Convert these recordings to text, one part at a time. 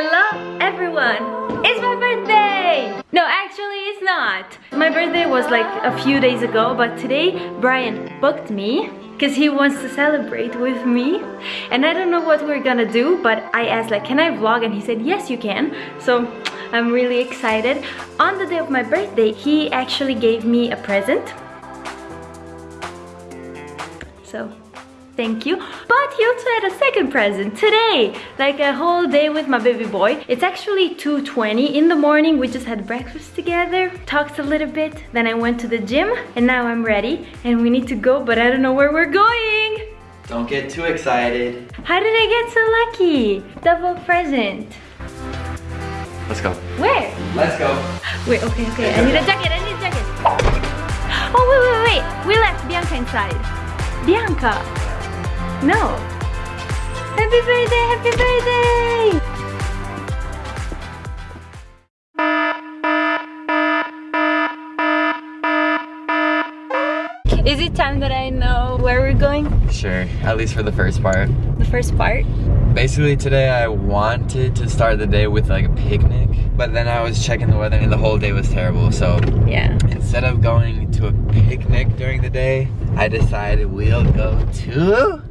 Hello everyone! It's my birthday! No, actually it's not. My birthday was like a few days ago, but today Brian booked me because he wants to celebrate with me and I don't know what we're gonna do but I asked like can I vlog and he said yes you can so I'm really excited on the day of my birthday he actually gave me a present so thank you. But he also had a second present today like a whole day with my baby boy. It's actually 2:20 in the morning. We just had breakfast together talked a little bit. Then i went to the gym and now i'm ready and we need to go but i don't know where we're going. Don't get too excited. How did i get so lucky? Double present. Let's go. Where? Let's go. Wait okay okay. I need a jacket i need a jacket. Oh wait wait wait. We left bianca inside. Bianca no. Happy birthday, happy birthday! Is it time that I know where we're going? Sure, at least for the first part. The first part? Basically today I wanted to start the day with like a picnic, but then I was checking the weather and the whole day was terrible, so yeah. instead of going to a picnic during the day, I decided we'll go to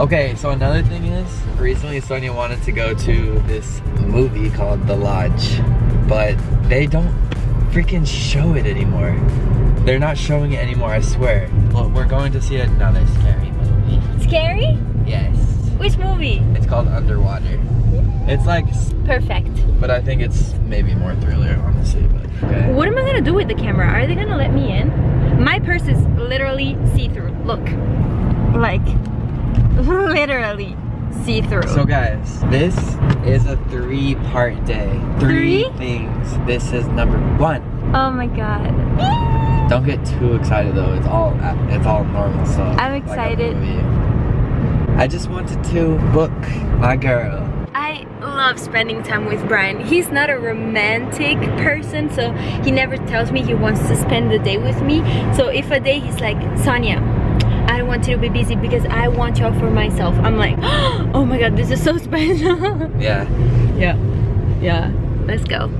Okay, so another thing is, recently Sonia wanted to go to this movie called The Lodge, but they don't freaking show it anymore. They're not showing it anymore, I swear. Well, we're going to see another scary movie. Scary? Yes. Which movie? It's called Underwater. It's like... Perfect. But I think it's maybe more thriller, honestly. But, okay. What am I gonna do with the camera? Are they gonna let me in? My purse is literally see-through. Look. Like, literally see-through. So guys, this is a three-part day. Three, three things. This is number one. Oh my god. Don't get too excited though. It's all it's all normal stuff. I'm excited. Like I just wanted to book my girl. I love spending time with Brian. He's not a romantic person, so he never tells me he wants to spend the day with me. So if a day he's like, Sonia, don't want you to be busy because I want you all for myself. I'm like, oh my god, this is so special. yeah. Yeah. Yeah. Let's go.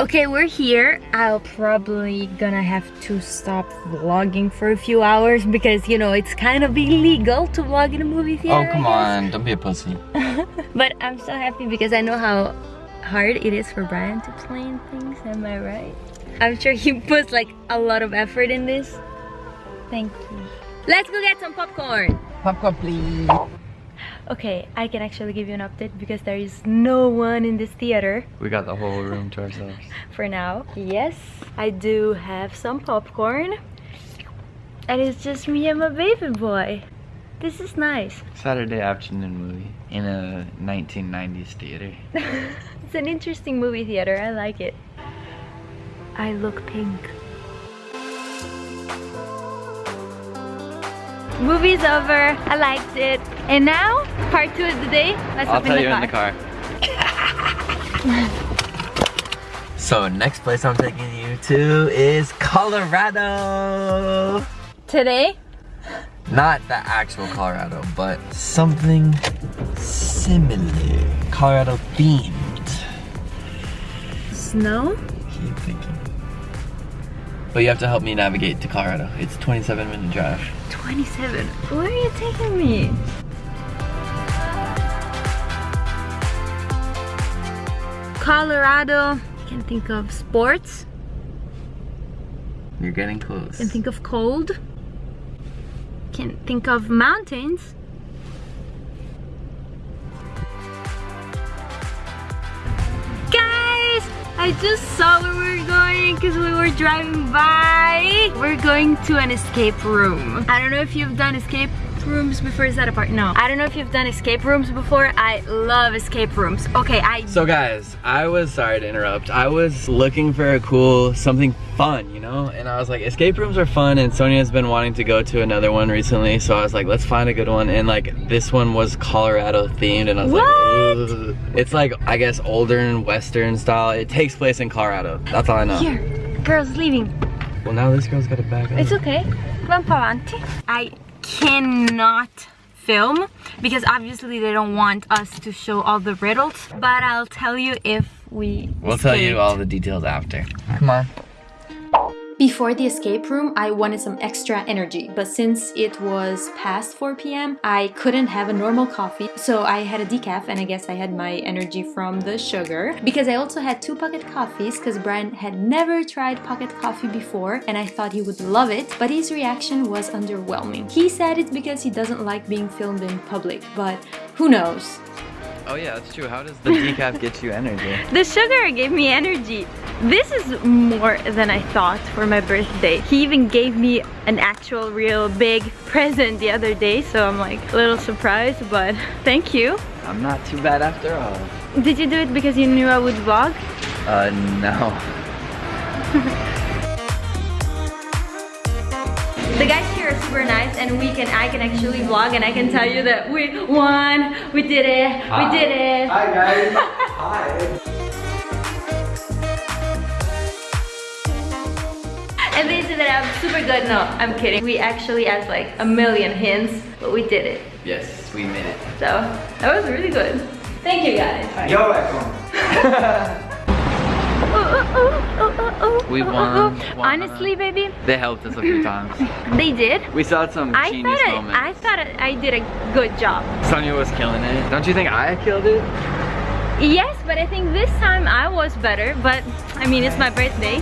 Okay, we're here. I'll probably gonna have to stop vlogging for a few hours because, you know, it's kind of illegal to vlog in a movie theater. Oh, come on. Don't be a pussy. but I'm so happy because I know how hard it is for Brian to plan things. Am I right? I'm sure he puts like a lot of effort in this. Thank you. Let's go get some popcorn. Popcorn, please. Okay, I can actually give you an update because there is no one in this theater. We got the whole room to ourselves. For now. Yes, I do have some popcorn. And it's just me and my baby boy. This is nice. Saturday afternoon movie in a 1990s theater. it's an interesting movie theater. I like it. I look pink. Movie's over. I liked it. And now, part two of the day. Let's I'll tell in you car. in the car. so next place I'm taking you to is Colorado. Today? Not the actual Colorado, but something similar. Colorado themed. Snow? Keep thinking. But you have to help me navigate to Colorado. It's 27 minute drive. 27. Where are you taking me? Colorado. You can think of sports. You're getting close. Can think of cold. Can think of mountains. Guys, I just saw where we were going because we were driving by. We're going to an escape room. I don't know if you've done escape rooms before is that a part no i don't know if you've done escape rooms before i love escape rooms okay i so guys i was sorry to interrupt i was looking for a cool something fun you know and i was like escape rooms are fun and sonia's been wanting to go to another one recently so i was like let's find a good one and like this one was colorado themed and i was what? like Ugh. it's like i guess older and western style it takes place in colorado that's all i know here girl's leaving. Well, now this girl's got a bag. It's okay. Avanti. I cannot film because obviously they don't want us to show all the riddles. But I'll tell you if we We'll tell you all the details after. Come on. Before the escape room, I wanted some extra energy, but since it was past 4 p.m., I couldn't have a normal coffee, so I had a decaf and I guess I had my energy from the sugar. Because I also had two pocket coffees, because Brian had never tried pocket coffee before and I thought he would love it, but his reaction was underwhelming. He said it's because he doesn't like being filmed in public, but who knows? Oh yeah, that's true. How does the decaf get you energy? The sugar gave me energy. This is more than I thought for my birthday. He even gave me an actual real big present the other day, so I'm like a little surprised, but thank you. I'm not too bad after all. Did you do it because you knew I would vlog? Uh, no. The guys here are super nice and we can I can actually vlog and I can tell you that we won, we did it, we did it. Hi guys. Hi. And they said that I'm super good. No, I'm kidding. We actually asked like a million hints, but we did it. Yes, we made it. So that was really good. Thank you guys. You're welcome. We won. Honestly, baby, They helped us a few times. they did. We saw some I genius thought I, moments. I thought I did a good job. Sonia was killing it. Don't you think I killed it? Yes, but I think this time I was better. But I mean, it's my birthday.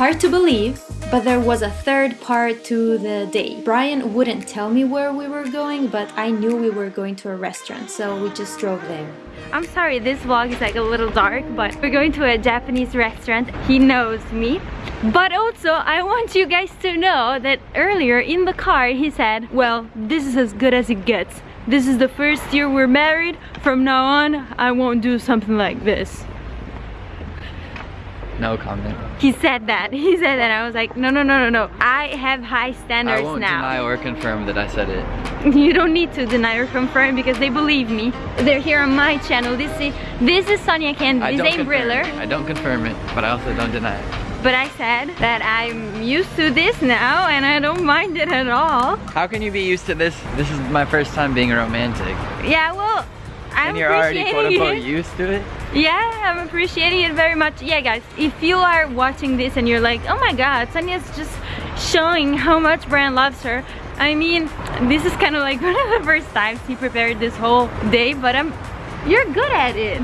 Hard to believe, but there was a third part to the day. Brian wouldn't tell me where we were going, but I knew we were going to a restaurant, so we just drove there. I'm sorry, this vlog is like a little dark, but we're going to a Japanese restaurant. He knows me. But also, I want you guys to know that earlier in the car, he said, well, this is as good as it gets. This is the first year we're married. From now on, I won't do something like this. No comment. He said that. He said that. I was like, no, no, no, no, no. I have high I standards won't now. deny or confirm that I said it. You don't need to deny or confirm because they believe me. They're here on my channel. This is this is Sonia Candy. I This ain't Briller. I don't confirm it, but I also don't deny it. But I said that I'm used to this now and I don't mind it at all. How can you be used to this? This is my first time being romantic. Yeah, well, I'm and you're already quote unquote it. used to it? Yeah, I'm appreciating it very much. Yeah, guys, if you are watching this and you're like, oh my god, Sonia's just showing how much Brian loves her. I mean, this is kind of like one of the first times he prepared this whole day, but I'm, you're good at it.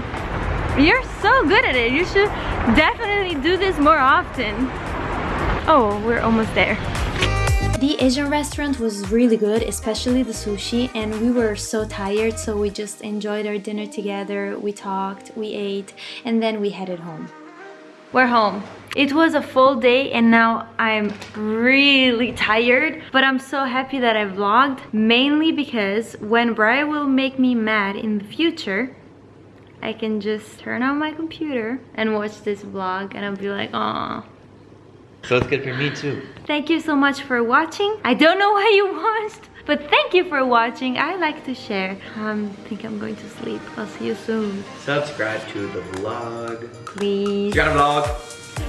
You're so good at it. You should definitely do this more often. Oh, we're almost there. The Asian restaurant was really good, especially the sushi, and we were so tired, so we just enjoyed our dinner together. We talked, we ate, and then we headed home. We're home. It was a full day and now I'm really tired, but I'm so happy that I vlogged, mainly because when Brian will make me mad in the future, I can just turn on my computer and watch this vlog and I'll be like, "Aw." So it's good for me too. Thank you so much for watching. I don't know why you watched, but thank you for watching. I like to share. Um, I think I'm going to sleep. I'll see you soon. Subscribe to the vlog. Please. You got a vlog?